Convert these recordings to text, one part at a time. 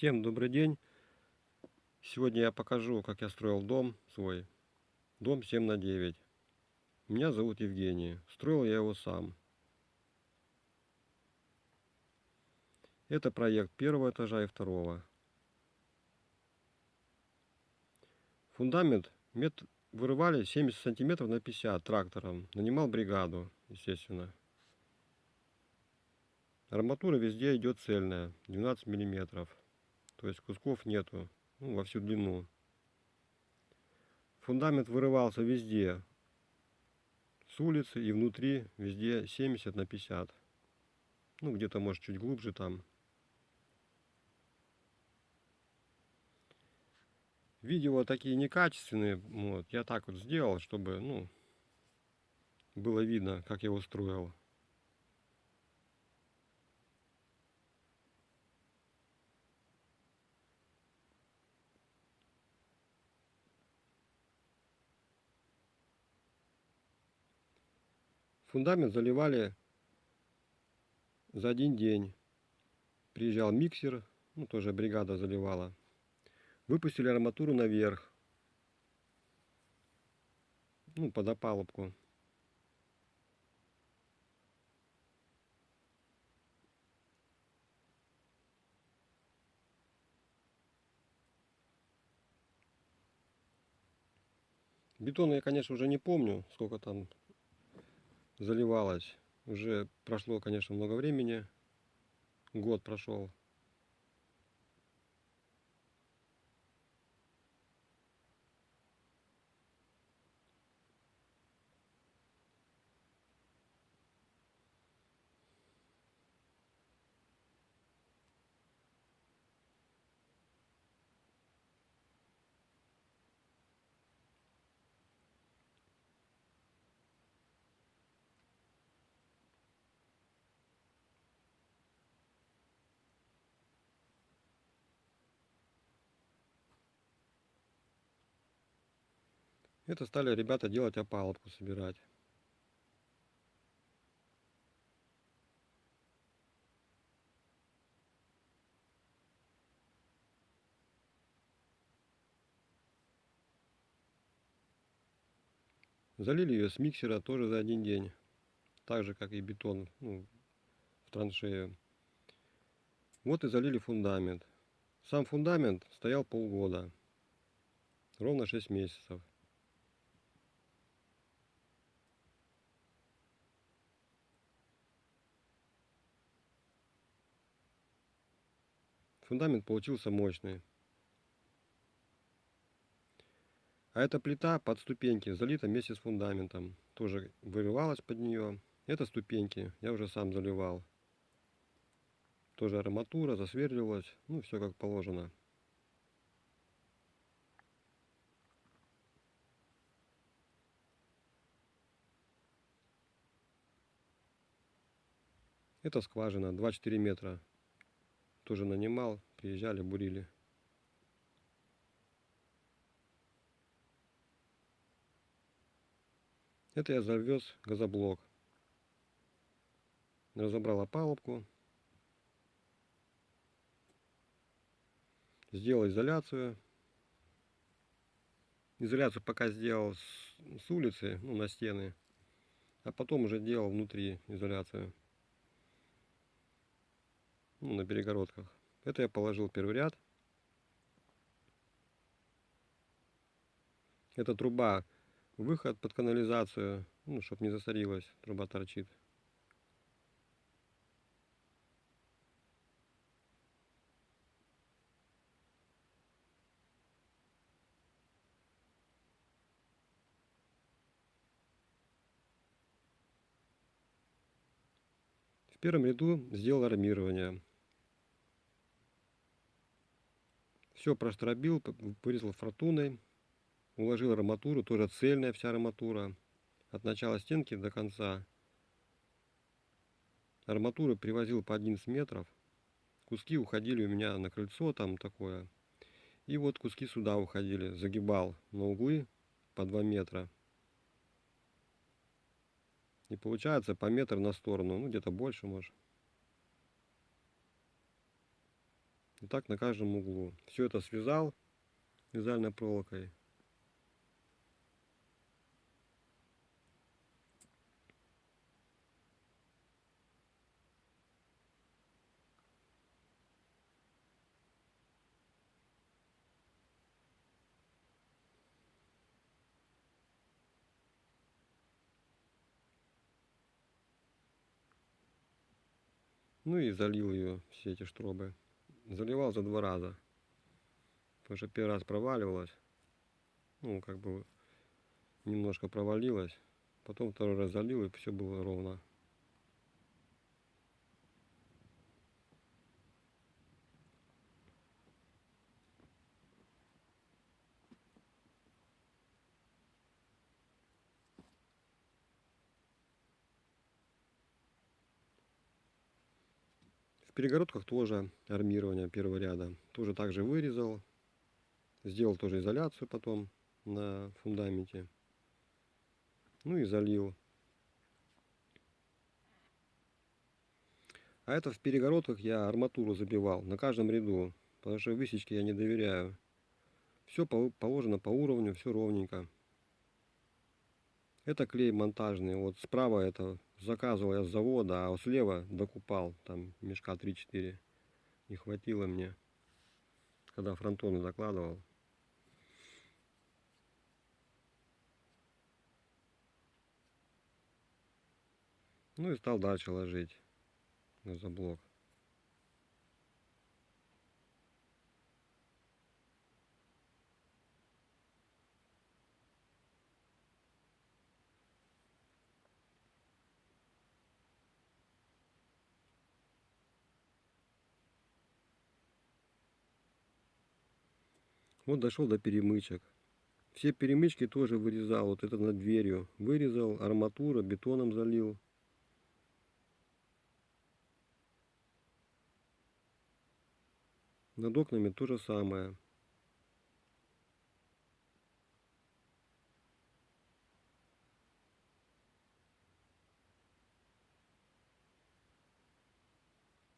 Всем добрый день. Сегодня я покажу, как я строил дом свой. Дом 7 на 9. Меня зовут Евгений. Строил я его сам. Это проект первого этажа и второго. Фундамент мет... вырывали 70 сантиметров на 50 трактором. Нанимал бригаду, естественно. Арматура везде идет цельная, 12 миллиметров. То есть кусков нету ну, во всю длину. Фундамент вырывался везде. С улицы и внутри везде 70 на 50. Ну, где-то может чуть глубже там. Видео такие некачественные. Вот, я так вот сделал, чтобы, ну, было видно, как я устроил. Фундамент заливали за один день. Приезжал миксер, ну тоже бригада заливала. Выпустили арматуру наверх. Ну, под опалубку. Бетон я, конечно, уже не помню, сколько там заливалась. Уже прошло, конечно, много времени. Год прошел. Это стали ребята делать опалубку, собирать. Залили ее с миксера тоже за один день. Так же, как и бетон ну, в траншею. Вот и залили фундамент. Сам фундамент стоял полгода. Ровно 6 месяцев. Фундамент получился мощный. А эта плита под ступеньки залита вместе с фундаментом. Тоже вырывалась под нее. Это ступеньки. Я уже сам заливал. Тоже арматура, засверливалась. Ну, все как положено. Это скважина 2-4 метра тоже нанимал, приезжали, бурили. Это я завез газоблок. Разобрал опалубку. Сделал изоляцию. Изоляцию пока сделал с, улицы, ну, на стены. А потом уже делал внутри изоляцию ну, на перегородках. Это я положил первый ряд. Это труба, выход под канализацию, ну, чтобы не засорилась, труба торчит. В первом ряду сделал армирование. Все простробил, вырезал фортуной, уложил арматуру, тоже цельная вся арматура, от начала стенки до конца. Арматуру привозил по 11 метров, куски уходили у меня на крыльцо там такое, и вот куски сюда уходили, загибал на углы по 2 метра. И получается по метр на сторону, ну где-то больше может. И так на каждом углу. Все это связал вязальной проволокой. Ну и залил ее, все эти штробы. Заливал за два раза. Потому что первый раз проваливалось. Ну, как бы немножко провалилось. Потом второй раз залил, и все было ровно. В перегородках тоже армирование первого ряда. Тоже также вырезал. Сделал тоже изоляцию потом на фундаменте. Ну и залил. А это в перегородках я арматуру забивал на каждом ряду. Потому что высечки я не доверяю. Все положено по уровню, все ровненько. Это клей монтажный. Вот справа это заказывал я с завода, а слева докупал. Там мешка 3-4. Не хватило мне, когда фронтоны закладывал. Ну и стал дальше ложить на Вот дошел до перемычек. Все перемычки тоже вырезал. Вот это над дверью. Вырезал, арматура, бетоном залил. Над окнами то же самое.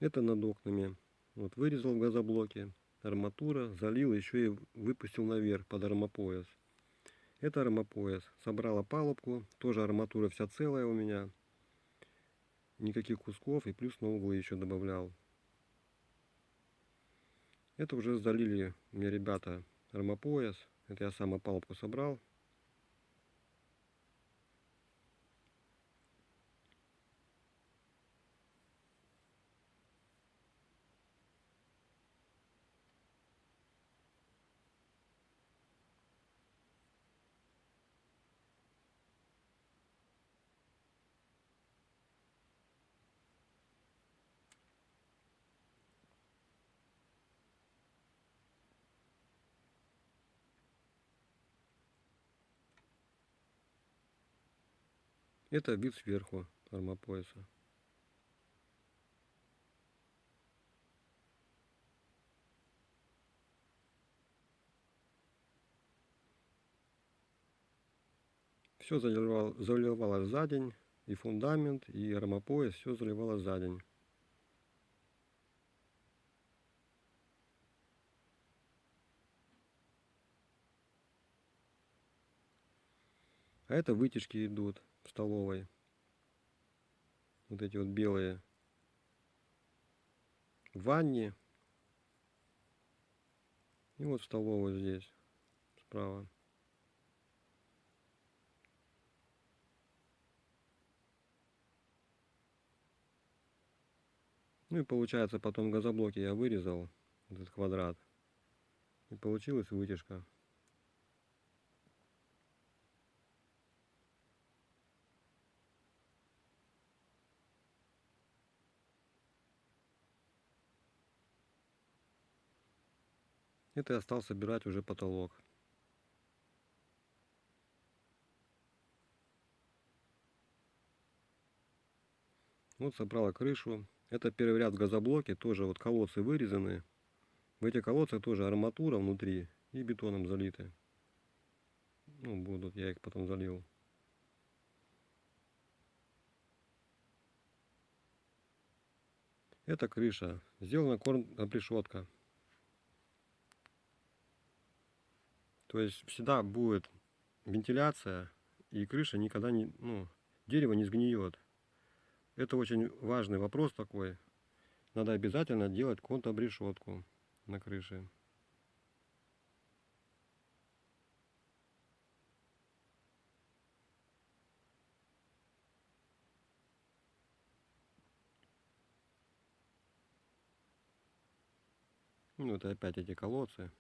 Это над окнами. Вот вырезал в газоблоке арматура, залил, еще и выпустил наверх под армопояс. Это армопояс. Собрал опалубку, тоже арматура вся целая у меня. Никаких кусков и плюс на углы еще добавлял. Это уже залили мне ребята армопояс. Это я сам опалубку собрал. Это вид сверху армопояса. Все заливал, заливалось за день, и фундамент, и армопояс, все заливалось за день. А это вытяжки идут в столовой. Вот эти вот белые. В ванне. И вот в столовой здесь, справа. Ну и получается потом газоблоки я вырезал, этот квадрат. И получилась вытяжка. Это я стал собирать уже потолок. Вот собрала крышу. Это первый ряд газоблоки, тоже вот колодцы вырезаны. В эти колодцы тоже арматура внутри и бетоном залиты. Ну, будут, я их потом залил. Это крыша. Сделана корм решетка То есть всегда будет вентиляция и крыша никогда не, ну, дерево не сгниет. Это очень важный вопрос такой. Надо обязательно делать контобрешетку на крыше. Ну, это опять эти колодцы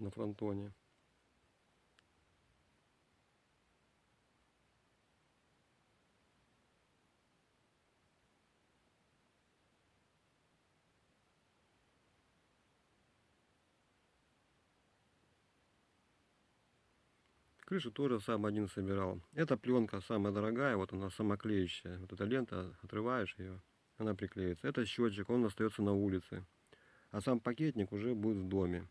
на фронтоне. Крышу тоже сам один собирал. Эта пленка самая дорогая, вот она самоклеющая. Вот эта лента, отрываешь ее, она приклеится. Это счетчик, он остается на улице. А сам пакетник уже будет в доме.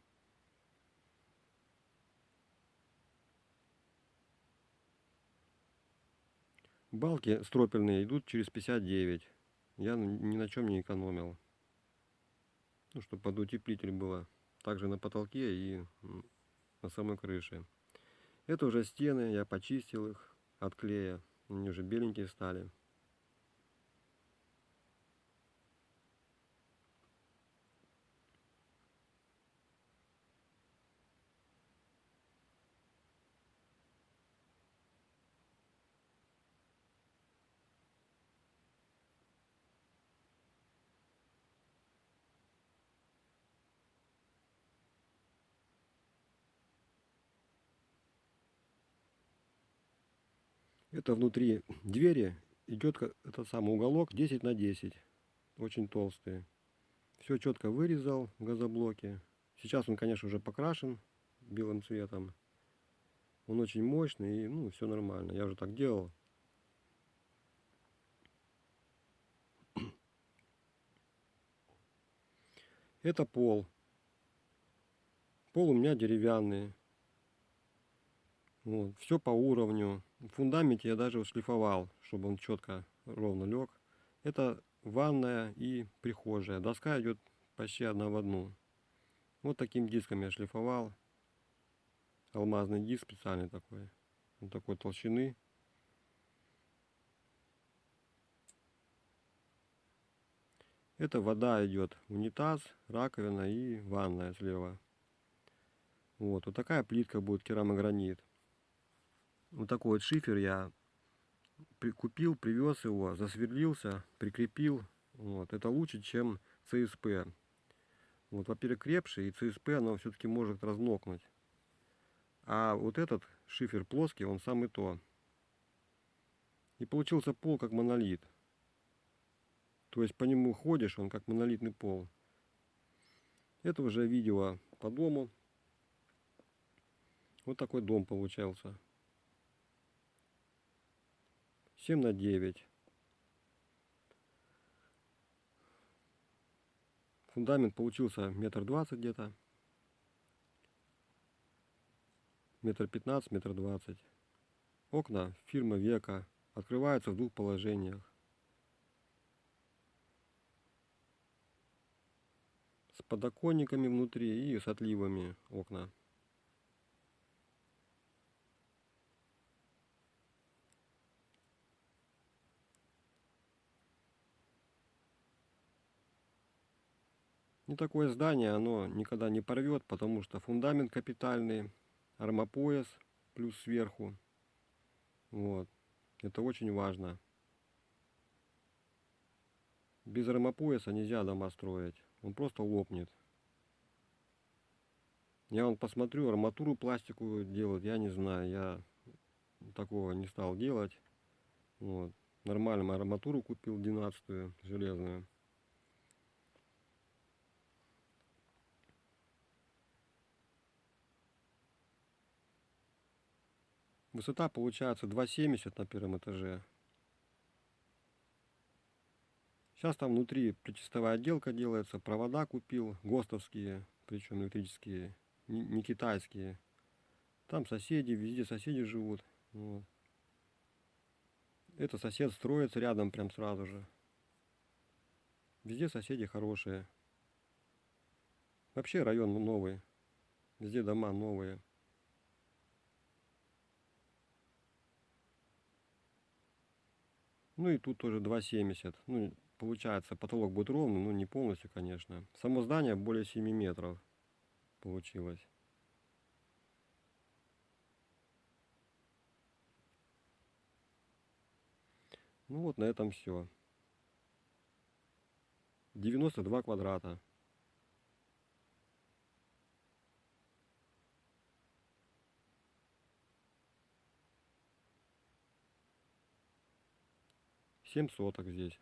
Балки стропельные идут через 59. Я ни на чем не экономил. Ну, чтобы подутеплитель было также на потолке и на самой крыше. Это уже стены, я почистил их от клея. Они уже беленькие стали. Это внутри двери идет этот самый уголок 10 на 10. Очень толстый. Все четко вырезал в газоблоке. Сейчас он, конечно, уже покрашен белым цветом. Он очень мощный и ну, все нормально. Я уже так делал. Это пол. Пол у меня деревянный. Вот, все по уровню. В фундаменте я даже шлифовал, чтобы он четко, ровно лег. Это ванная и прихожая. Доска идет почти одна в одну. Вот таким диском я шлифовал. Алмазный диск специальный такой. Вот такой толщины. Это вода идет унитаз, раковина и ванная слева. Вот, вот такая плитка будет керамогранит. Вот такой вот шифер я купил, привез его, засверлился, прикрепил. Вот. Это лучше, чем ЦСП. Вот, во-первых, крепше, и ЦСП оно все-таки может размокнуть. А вот этот шифер плоский, он самый то. И получился пол как монолит. То есть по нему ходишь, он как монолитный пол. Это уже видео по дому. Вот такой дом получался. 7 на 9. Фундамент получился метр двадцать где-то. Метр пятнадцать, метр двадцать. Окна фирма Века открываются в двух положениях. С подоконниками внутри и с отливами окна. Такое здание, оно никогда не порвет, потому что фундамент капитальный, армопояс плюс сверху. Вот. Это очень важно. Без армопояса нельзя дома строить. Он просто лопнет. Я вон посмотрю, арматуру пластиковую делать, я не знаю. Я такого не стал делать. Вот. Нормальную арматуру купил, 12 железную. Высота получается 2,70 на первом этаже. Сейчас там внутри причастовая отделка делается, провода купил, ГОСТовские, причем электрические, не китайские. Там соседи, везде соседи живут. Вот. Это сосед строится рядом прям сразу же. Везде соседи хорошие. Вообще район новый. Везде дома новые. Ну и тут тоже 2,70. Ну, получается, потолок будет ровный, ну не полностью, конечно. Само здание более 7 метров получилось. Ну вот на этом все. 92 квадрата. Семь соток здесь.